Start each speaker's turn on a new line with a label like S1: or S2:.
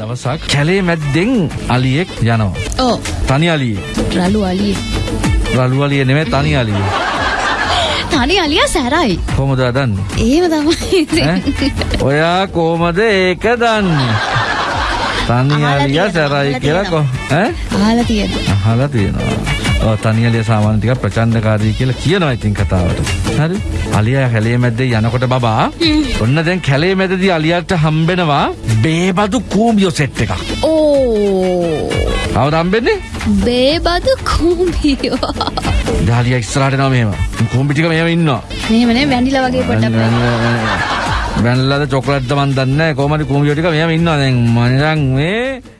S1: දවසක් කැලේ මැද්දෙන් අලියෙක් යනවා.
S2: ඕ
S1: තනි අලියෙක්.
S2: රළු අලිය.
S1: රළු අලිය නෙමෙයි තනි අලිය.
S2: තනි අලියා සැරයි.
S1: කොහොමද දන්නේ?
S2: එහෙම තමයි.
S1: ඔයා කොහමද ඒක දන්නේ? තනි අලියා සැරයි කියලා කො ඈ?
S2: අහලා තියෙනවා.
S1: අහලා තියෙනවා. ඔව් තනි අලියා සාමාන්‍ය ටිකක් ප්‍රචණ්ඩකාරී කියලා කියනවා ඉතින් කතාවට. හරි? අලියා කැලේ මැද්දේ යනකොට බබා ඔන්න දැන් කැලේ මැදදී අලියාට හම්බෙනවා බේබදු කූඹියෝ සෙට් එකක්.
S2: ඕ
S1: කවුද හම්බෙන්නේ?
S2: බේබදු කුඹියෝ.
S1: ඩාලියා ඉස්සරහට එනවා මෙහෙම. කූඹි ටික මෙහෙම ඉන්නවා.
S2: මෙහෙම නේ වැනිලා වගේ පොඩ්ඩක්.
S1: බැනලාද චොකලට්ද මන් දන්නේ කොහමද කූඹියෝ ටික මෙහෙම ඉන්නවා දැන් මම දැන් මේ